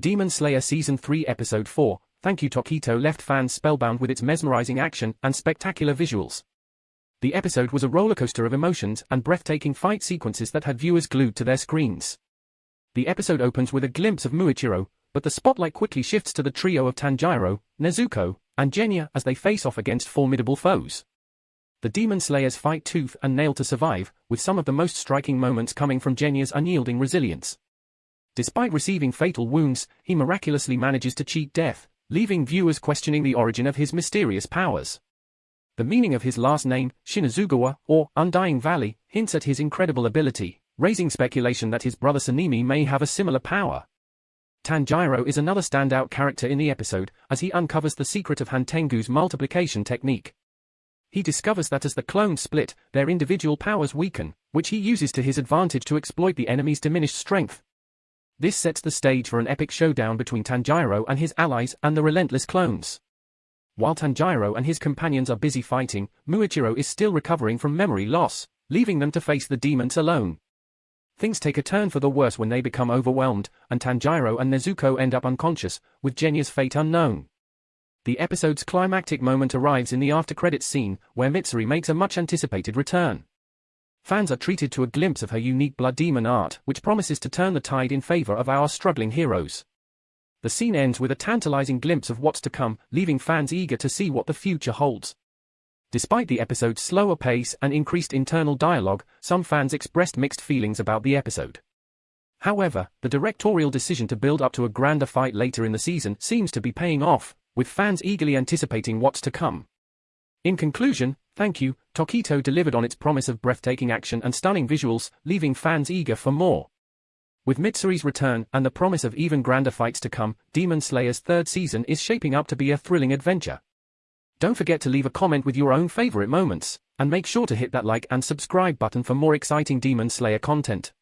Demon Slayer Season 3 Episode 4, Thank You Tokito left fans spellbound with its mesmerizing action and spectacular visuals. The episode was a rollercoaster of emotions and breathtaking fight sequences that had viewers glued to their screens. The episode opens with a glimpse of Muichiro, but the spotlight quickly shifts to the trio of Tanjiro, Nezuko, and Genya as they face off against formidable foes. The Demon Slayers fight tooth and nail to survive, with some of the most striking moments coming from Genya's unyielding resilience. Despite receiving fatal wounds, he miraculously manages to cheat death, leaving viewers questioning the origin of his mysterious powers. The meaning of his last name, Shinazugawa, or Undying Valley, hints at his incredible ability, raising speculation that his brother Sanemi may have a similar power. Tanjiro is another standout character in the episode, as he uncovers the secret of Hantengu's multiplication technique. He discovers that as the clones split, their individual powers weaken, which he uses to his advantage to exploit the enemy's diminished strength. This sets the stage for an epic showdown between Tanjiro and his allies and the relentless clones. While Tanjiro and his companions are busy fighting, Muichiro is still recovering from memory loss, leaving them to face the demons alone. Things take a turn for the worse when they become overwhelmed, and Tanjiro and Nezuko end up unconscious, with Genya's fate unknown. The episode's climactic moment arrives in the after-credits scene, where Mitsuri makes a much-anticipated return. Fans are treated to a glimpse of her unique blood demon art, which promises to turn the tide in favor of our struggling heroes. The scene ends with a tantalizing glimpse of what's to come, leaving fans eager to see what the future holds. Despite the episode's slower pace and increased internal dialogue, some fans expressed mixed feelings about the episode. However, the directorial decision to build up to a grander fight later in the season seems to be paying off, with fans eagerly anticipating what's to come. In conclusion, Thank You, Tokito delivered on its promise of breathtaking action and stunning visuals, leaving fans eager for more. With Mitsuri's return and the promise of even grander fights to come, Demon Slayer's third season is shaping up to be a thrilling adventure. Don't forget to leave a comment with your own favorite moments, and make sure to hit that like and subscribe button for more exciting Demon Slayer content.